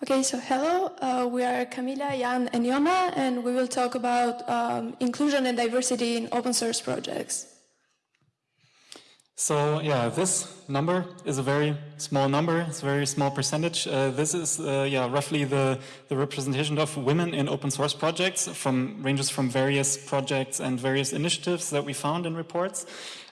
Okay, so hello, uh, we are Camila, Jan, and Yoma, and we will talk about um, inclusion and diversity in open source projects. So yeah, this number is a very small number. It's a very small percentage. Uh, this is uh, yeah roughly the the representation of women in open source projects from ranges from various projects and various initiatives that we found in reports.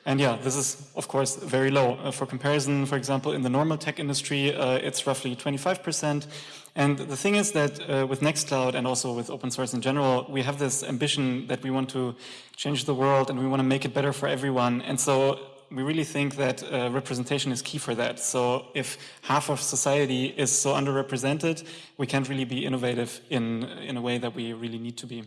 And yeah, this is of course very low. Uh, for comparison, for example, in the normal tech industry, uh, it's roughly 25 percent. And the thing is that uh, with Nextcloud and also with open source in general, we have this ambition that we want to change the world and we want to make it better for everyone. And so we really think that uh, representation is key for that. So if half of society is so underrepresented, we can't really be innovative in, in a way that we really need to be.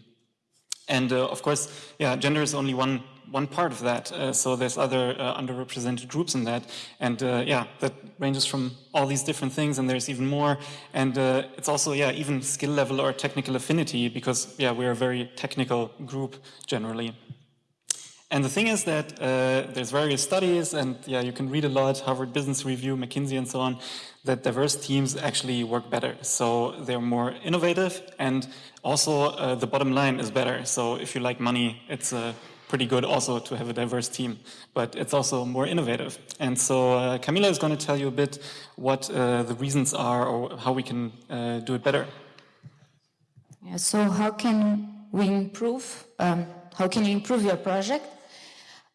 And uh, of course, yeah, gender is only one one part of that. Uh, so there's other uh, underrepresented groups in that, and uh, yeah, that ranges from all these different things, and there's even more. And uh, it's also yeah, even skill level or technical affinity, because yeah, we're a very technical group generally. And the thing is that uh, there's various studies, and yeah, you can read a lot, Harvard Business Review, McKinsey, and so on, that diverse teams actually work better. So they're more innovative, and also uh, the bottom line is better. So if you like money, it's uh, pretty good also to have a diverse team, but it's also more innovative. And so uh, Camila is going to tell you a bit what uh, the reasons are or how we can uh, do it better. Yeah, so how can we improve, um, how can you improve your project?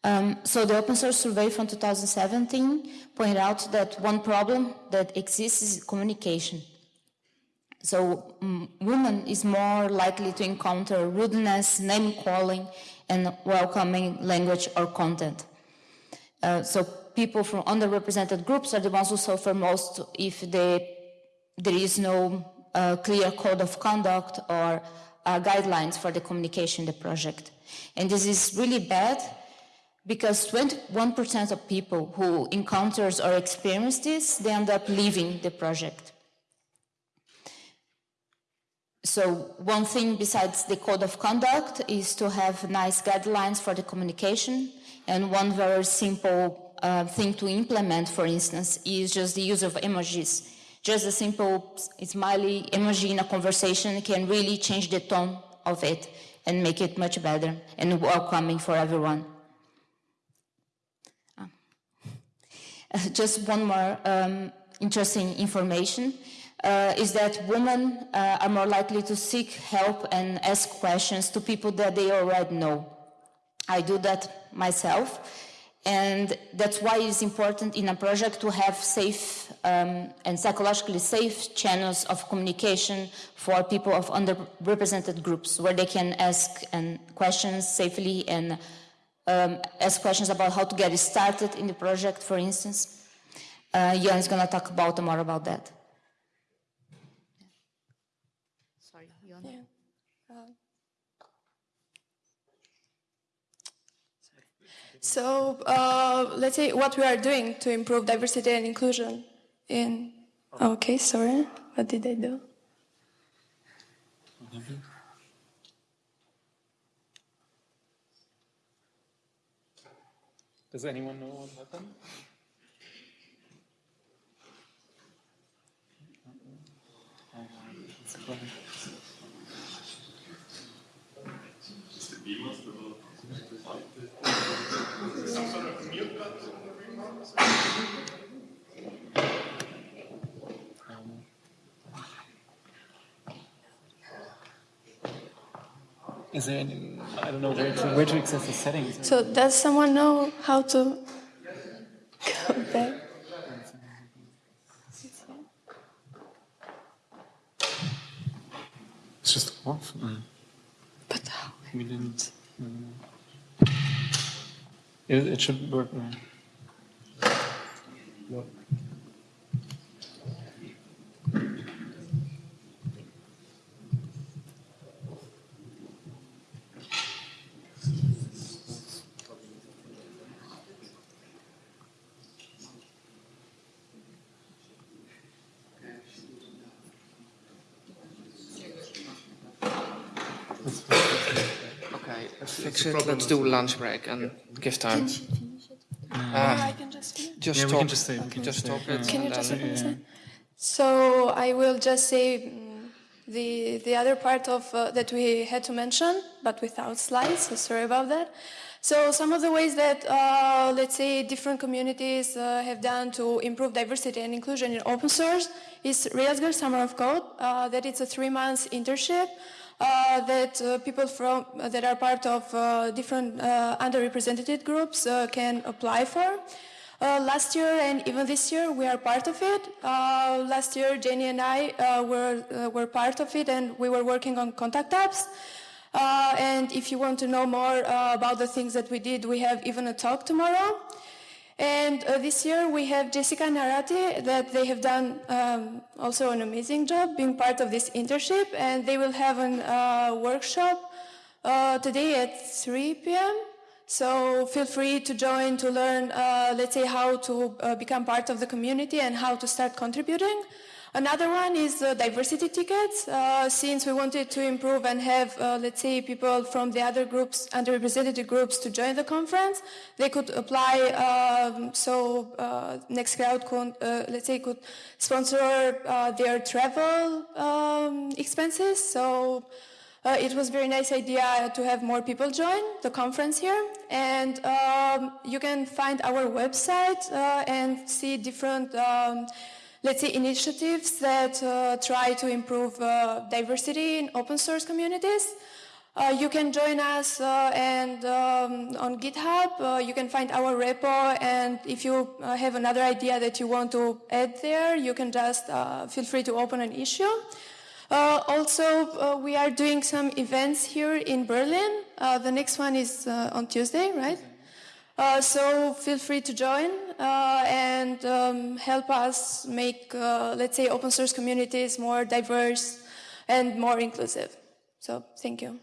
Um, so the open source survey from 2017 pointed out that one problem that exists is communication. So um, women is more likely to encounter rudeness, name calling, and welcoming language or content. Uh, so people from underrepresented groups are the ones who suffer most if they, there is no uh, clear code of conduct or uh, guidelines for the communication in the project. And this is really bad because 21% of people who encounters or experience this, they end up leaving the project. So one thing besides the code of conduct is to have nice guidelines for the communication. And one very simple uh, thing to implement, for instance, is just the use of emojis. Just a simple smiley emoji in a conversation can really change the tone of it and make it much better and welcoming for everyone. Just one more um, interesting information uh, is that women uh, are more likely to seek help and ask questions to people that they already know. I do that myself. And that's why it's important in a project to have safe um, and psychologically safe channels of communication for people of underrepresented groups where they can ask and questions safely and um, ask questions about how to get started in the project, for instance. Uh, Jan is going to talk about more about that. Sorry, Jan. Yeah. So uh, let's say what we are doing to improve diversity and inclusion in. Okay, sorry. What did I do? Does anyone know what happened? Some sort of mute button Is there any, I don't know where to, where to access the settings? So does someone know how to go back? It's just off. Mm. But how? We didn't. Mm. It, it should work. Mm. What? Okay, fix it. Let's do lunch break and give time. I can just finish. Just Yeah, we stop. can just say- we can just just say, stop it. Can you just then- finish it? So I will just say mm, the the other part of uh, that we had to mention, but without slides. So sorry about that. So some of the ways that uh, let's say different communities uh, have done to improve diversity and inclusion in open source is Rails Girls Summer of Code. Uh, that it's a three months internship. Uh, that uh, people from that are part of uh, different underrepresented groups can apply for. Uh, last year and even this year, we are part of it. Uh, last year, Jenny and I uh, were, uh, were part of it and we were working on contact apps. Uh, and if you want to know more uh, about the things that we did, we have even a talk tomorrow. And this year we have Jessica Narati that they have done um, also an amazing job being part of this internship and they will have a workshop today at 3 p.m. So feel free to join to learn, uh, let's say, how to uh, become part of the community and how to start contributing. Another one is uh, diversity tickets. Uh, since we wanted to improve and have, uh, let's say, people from the other groups, underrepresented groups, to join the conference, they could apply. Um, so uh, Nextcloud, could, let's say, could sponsor their travel um, expenses. So uh, it was a very nice idea to have more people join the conference here. And um, you can find our website uh, and see different, um, let's say, initiatives that uh, try to improve uh, diversity in open source communities. Uh, you can join us uh, and um, on GitHub. you can find our repo, and if you have another idea that you want to add there, you can just feel free to open an issue. Uh, also, uh, we are doing some events here in Berlin. Uh, the next one is uh, on Tuesday, right? Uh, so feel free to join uh, and um, help us make, let's say, open source communities more diverse and more inclusive. So thank you.